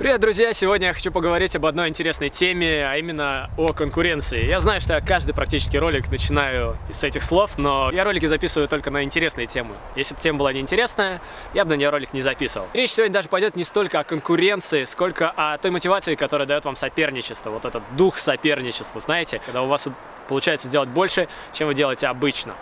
Привет, друзья! Сегодня я хочу поговорить об одной интересной теме, а именно о конкуренции. Я знаю, что я каждый практически ролик начинаю с этих слов, но я ролики записываю только на интересные темы. Если бы тема была неинтересная, я бы на нее ролик не записывал. Речь сегодня даже пойдет не столько о конкуренции, сколько о той мотивации, которая дает вам соперничество. Вот этот дух соперничества, знаете, когда у вас получается делать больше, чем вы делаете обычно.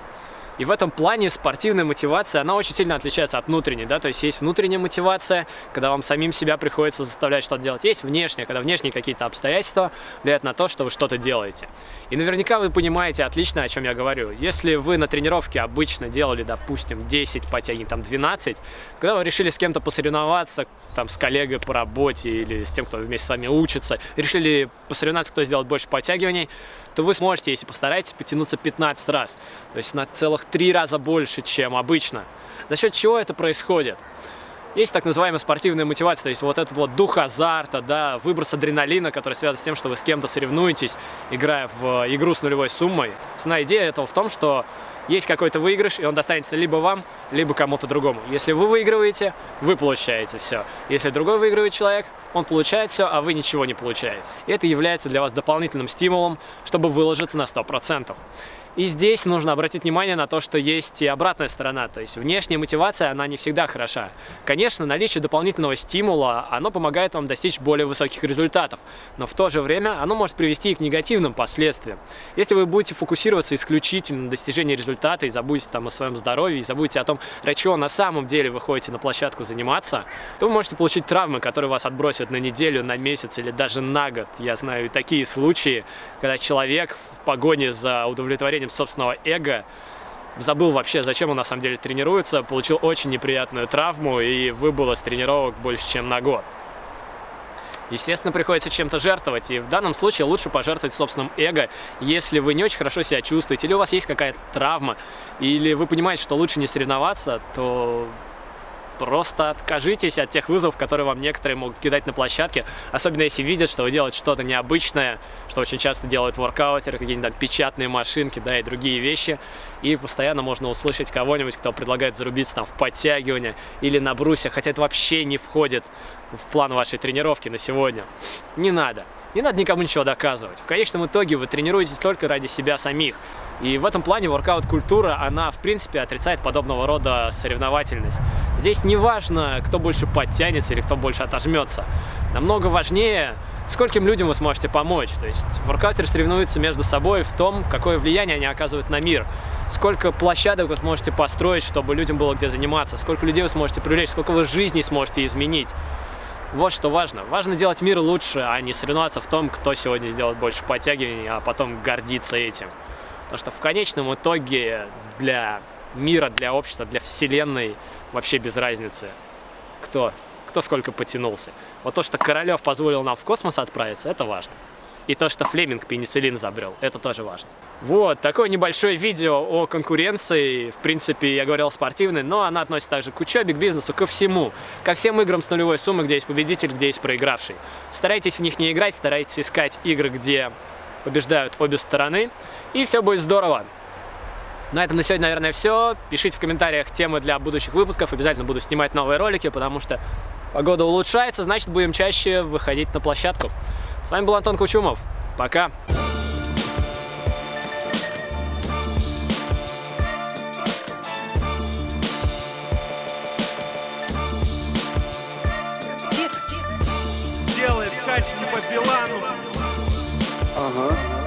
И в этом плане спортивная мотивация, она очень сильно отличается от внутренней, да, то есть есть внутренняя мотивация, когда вам самим себя приходится заставлять что-то делать, есть внешняя, когда внешние какие-то обстоятельства влияют на то, что вы что-то делаете. И наверняка вы понимаете отлично, о чем я говорю. Если вы на тренировке обычно делали, допустим, 10 подтягиваний, там 12, когда вы решили с кем-то посоревноваться, там, с коллегой по работе или с тем, кто вместе с вами учится, решили посоревноваться, кто сделает больше подтягиваний, то вы сможете, если постараетесь, потянуться 15 раз. То есть на целых 3 раза больше, чем обычно. За счет чего это происходит? Есть так называемая спортивная мотивация, то есть вот этот вот дух азарта, да, выброс адреналина, который связан с тем, что вы с кем-то соревнуетесь, играя в игру с нулевой суммой. Основная идея этого в том, что есть какой-то выигрыш, и он достанется либо вам, либо кому-то другому. Если вы выигрываете, вы получаете все. Если другой выигрывает человек, он получает все, а вы ничего не получаете. И это является для вас дополнительным стимулом, чтобы выложиться на 100%. И здесь нужно обратить внимание на то, что есть и обратная сторона, то есть внешняя мотивация, она не всегда хороша. Конечно, наличие дополнительного стимула, оно помогает вам достичь более высоких результатов, но в то же время оно может привести и к негативным последствиям. Если вы будете фокусироваться исключительно на достижении результата и забудете там о своем здоровье, и забудете о том, ради чего на самом деле вы ходите на площадку заниматься, то вы можете получить травмы, которые вас отбросят на неделю, на месяц или даже на год. Я знаю такие случаи, когда человек в погоне за удовлетворением удовлетворением собственного эго, забыл вообще, зачем он на самом деле тренируется, получил очень неприятную травму и выбыл из тренировок больше, чем на год. Естественно, приходится чем-то жертвовать, и в данном случае лучше пожертвовать собственным эго, если вы не очень хорошо себя чувствуете, или у вас есть какая-то травма, или вы понимаете, что лучше не соревноваться, то Просто откажитесь от тех вызовов, которые вам некоторые могут кидать на площадке, особенно если видят, что вы делаете что-то необычное, что очень часто делают воркаутеры, какие-нибудь там печатные машинки, да, и другие вещи. И постоянно можно услышать кого-нибудь, кто предлагает зарубиться там в подтягивание или на брусьях, хотя это вообще не входит в план вашей тренировки на сегодня. Не надо. Не надо никому ничего доказывать. В конечном итоге вы тренируетесь только ради себя самих. И в этом плане воркаут-культура, она в принципе отрицает подобного рода соревновательность. Здесь не важно, кто больше подтянется или кто больше отожмется. Намного важнее, скольким людям вы сможете помочь. То есть воркаутеры соревнуются между собой в том, какое влияние они оказывают на мир. Сколько площадок вы сможете построить, чтобы людям было где заниматься, сколько людей вы сможете привлечь, сколько вы жизней сможете изменить. Вот что важно. Важно делать мир лучше, а не соревноваться в том, кто сегодня сделает больше подтягиваний, а потом гордиться этим. Потому что в конечном итоге для мира, для общества, для вселенной вообще без разницы, кто, кто сколько потянулся. Вот то, что Королев позволил нам в космос отправиться, это важно. И то, что Флеминг пенициллин изобрел, это тоже важно. Вот, такое небольшое видео о конкуренции. В принципе, я говорил спортивной, но она относится также к учебе, к бизнесу, ко всему. Ко всем играм с нулевой суммы, где есть победитель, где есть проигравший. Старайтесь в них не играть, старайтесь искать игры, где побеждают обе стороны, и все будет здорово. На этом на сегодня, наверное, все. Пишите в комментариях темы для будущих выпусков. Обязательно буду снимать новые ролики, потому что погода улучшается, значит, будем чаще выходить на площадку. С вами был Антон Кучумов. Пока! Делает кач не по Билану. 嗯